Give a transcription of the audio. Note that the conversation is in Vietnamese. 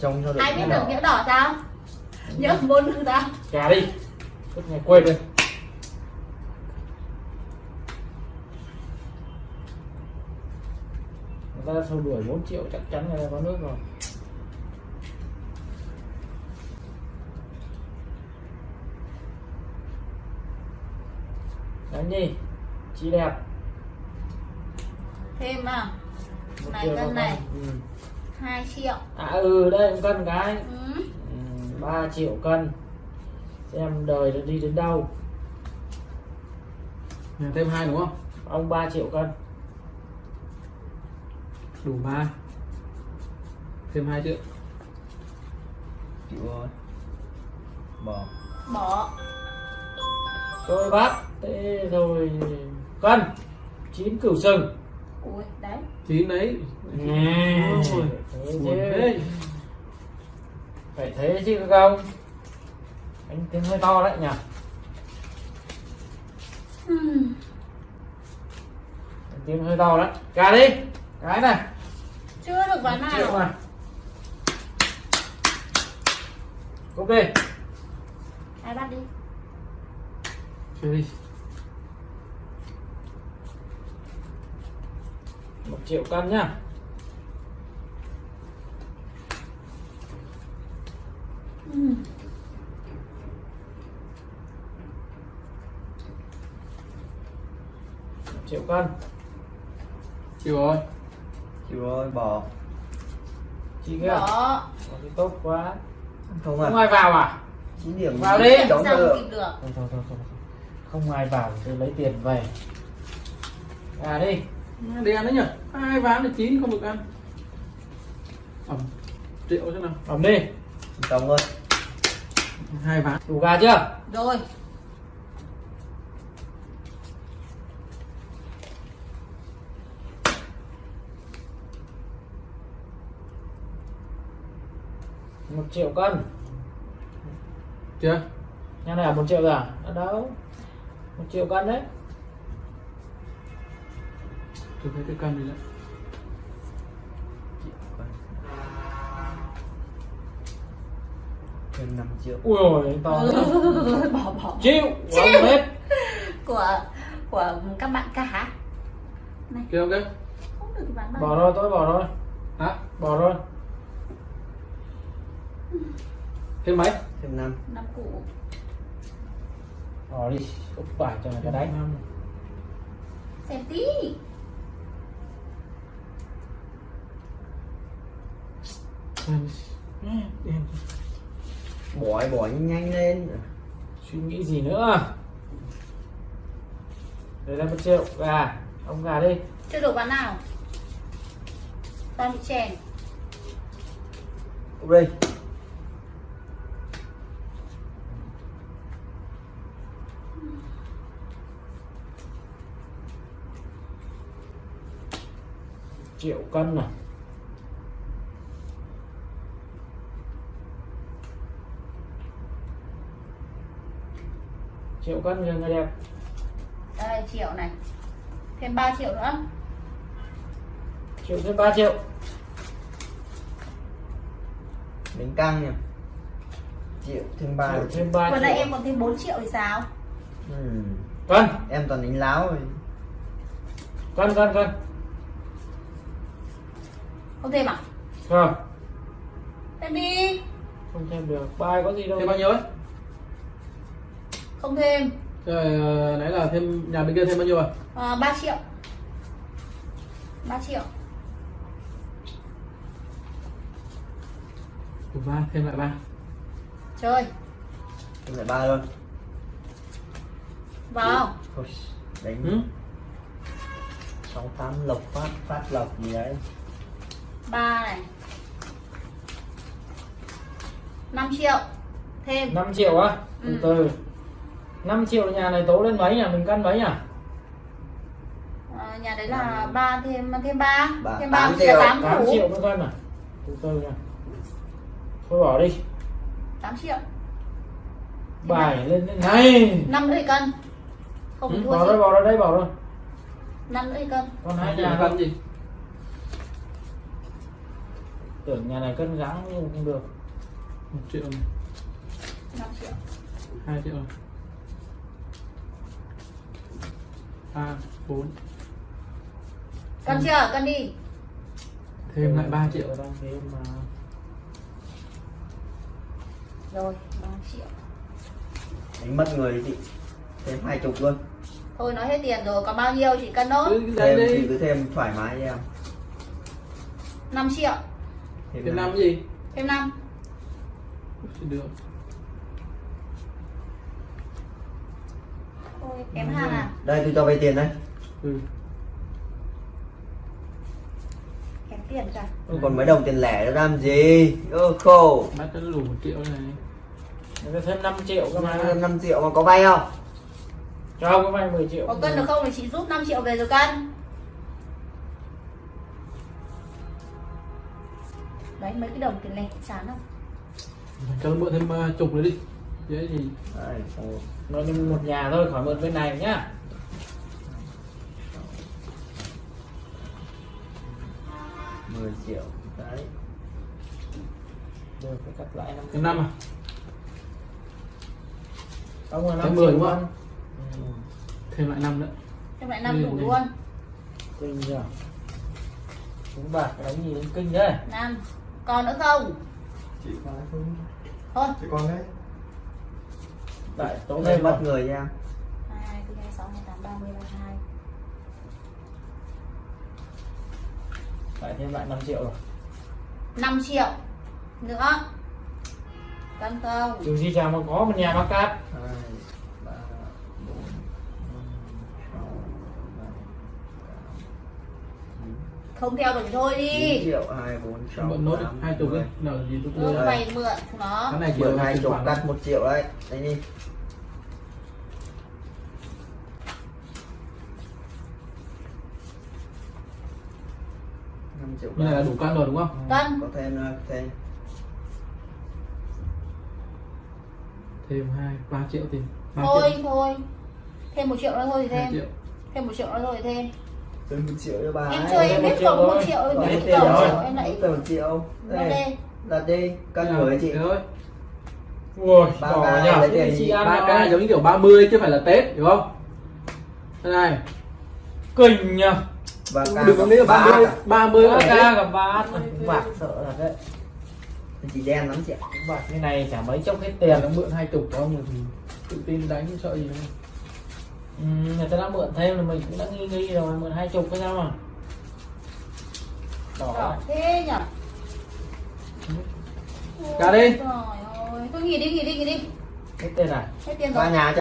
trông cho được ai biết được nhỡ đỏ sao? Nhỡ bốn được sao gà đi. Suốt ngày quên rồi người ta sâu đuổi 4 triệu chắc chắn ta có nước rồi. Đánh đi chị đẹp. Thêm à? Này, cân này. ừ. 2 triệu. À ừ đây một cân cái ừ. ừ, 3 triệu cân. Xem đời nó đi đến đâu. Nhà thêm hai đúng không? Ông 3 triệu cân. Đủ ba. Thêm hai triệu. Chịu rồi. Bỏ. Bỏ. Tôi bác thế rồi cân. Chín cửu sừng ui đấy. Chín đấy. Nè, Ôi, buồn thế. phải thế chứ không anh tiếng hơi to đấy nhỉ? Ừm. Anh tiếng hơi to đấy. Cả đi. Cái này. Chưa được ván nào. Cúp đi ai bắt đi? Chơi đi triệu cân nhá. Triệu cân. Chịu rồi. Chịu rồi bỏ. Chị kia. Bỏ thì tốt quá. Không không à ai vào à? Chín điểm. Vào đi. sao được được. Thôi thôi thôi, thôi. không ai vào tôi lấy tiền về. À đi đi ăn đấy nhỉ? Hai ván là chín không được ăn. Ẩm. Triệu thế nào. Ẩm đi. Chống thôi hai ván. Đủ gà chưa? Rồi. Một triệu cân. Chưa? Nhà này là một triệu rồi à? Ở đâu. Một triệu cân đấy thấy cái cân đi đấy thêm 5 triệu. Ui ôi to bỏ bỏ. Chịu Chịu. Không hết. Của của các bạn cả kêu ok không được ván bỏ rồi tôi bỏ rồi. Hả? Bỏ rồi. Thêm mấy? Thêm 5 năm cũ. Bỏ đi úp bài cho người ta đánh xem tí bỏ bỏ nhanh lên. Suy nghĩ gì nữa? Đây là một triệu gà. Ông gà đi. Chưa được ván nào? Toàn bị chèn. Đây. Triệu cân này triệu cân người người đẹp. Đây triệu này. Thêm 3 triệu nữa. Triệu thêm 3 triệu. Đánh căng nhỉ? Triệu thêm 3 triệu thêm 3 vừa triệu. nãy em còn thêm 4 triệu thì sao? Ừ. cân. Em toàn đánh láo rồi. Cân cân cân. Không thêm à? Không. Thêm đi. Không thêm được. Bài có gì đâu thêm bao nhiêu ấy không thêm. Rồi ờ, nãy là thêm nhà bên kia thêm bao nhiêu à à, 3 triệu. 3 triệu. Đủ ba thêm lại ba. Chơi. Thêm lại ba luôn. Vào. Thôi, đánh ừ? sáu tám lộc phát phát lộc gì đấy. Ba này. 5 triệu. Thêm. 5 triệu á? Từ Ừ. từ 5 triệu nhà này tố lên mấy nhỉ? Mình cân mấy nhỉ? À, nhà đấy là ba thêm thêm ba. Thêm tám ba triệu. 8 8 củ triệu một cân à từ từ nha. Thôi bỏ đi. 8 triệu. Bài lên lên này 5 rưỡi cân. Không Ừ, thua bỏ gì. rồi bỏ rồi đây bỏ rồi 5 rưỡi cân. Còn hai nhà nhà cân gì? Tưởng nhà này cân gắng nhưng không được. Một triệu. 5 triệu. Hai triệu này ba bốn. Cân chưa? Cân đi. Thêm lại 3 triệu đang thêm mà rồi 3 triệu. Đánh mất người đi chị. Thêm hai chục luôn. Thôi nói hết tiền rồi. Còn bao nhiêu chị cân nốt thêm chị đi. cứ thêm thoải mái cho em. 5 triệu. Thêm thêm năm. năm. gì? Thêm 5 được thôi kém hàng à đây tôi cho vay tiền đây. Ừ. kém tiền cả không còn mấy đồng tiền lẻ nữa làm gì? Ơ khổ cho nó đủ một triệu này. Ta thêm 5 triệu cơ mà. 5 triệu mà có vay không? Cho cái vay 10 triệu. Có cân được không thì chị rút 5 triệu về rồi cân. Đấy mấy cái đồng tiền lẻ chán không cho nó mượn thêm uh, chục nữa đi dễ gì đây nó đi một nhà thôi khỏi mượn bên này nhá. Mười triệu đấy. Được phải cắt lại năm năm à? Ông là Thêm 5 mười luôn. Không? thêm lại năm nữa. Thêm lại 5 đủ Ừ, luôn. Kinh nhờ. Chúng bạc đánh gì đến kinh đấy 5 còn nữa không? Chị có không thôi chị con đấy đại tố Tố thêm thêm mất người nha. 2, 4, 6, 28, 30, 32 phải thêm lại 5 triệu rồi. 5 triệu nữa. Cân không dù gì chả mà có một nhà bác cát không theo được thì thôi đi. Triệu hai bốn sáu mượn nốt đi hai chục ấy. Nợ gì ừ, đưa mày mượn nó. Cái này mượn hai chục cắt một triệu đấy. Đấy đi. Năm triệu như này là đủ cân rồi đúng không? Cân. có thêm nữa thêm. Thêm hai ba triệu tiền. Ba thôi triệu. thôi. Thêm một triệu nữa thôi thì hai thêm. triệu. Thêm một triệu nữa thôi thì thêm thêm một triệu cho bà em ấy. chơi em biết cộng một triệu em Có biết tiền rồi. triệu em lại Có một triệu. Nó đây đây đặt đi. Cân nào? chị ui ca nhà lấy tiền chị gì? ăn ba rồi. k giống như kiểu 30 chứ phải là tết hiểu không? Thế này. Kinh nhờ. Và ca đừng có nghĩ là ba 30 cả. 30 ba là ca gặp ba bạc sợ thật đấy. Chị đen lắm chị ạ. Bạc như này chả mấy chốc hết tiền nó mượn hai chục có một thì tự tin đánh sợ gì đâu ừ, người ta đã mượn thêm là mình cũng đã nghi nghi rồi mượn hai chục cái sao mà. Đỏ đỏ thế nhở? Cả đi. trời ơi thôi nghỉ đi nghỉ đi nghỉ đi. Hết tiền à? Hết tiền ba rồi. nhà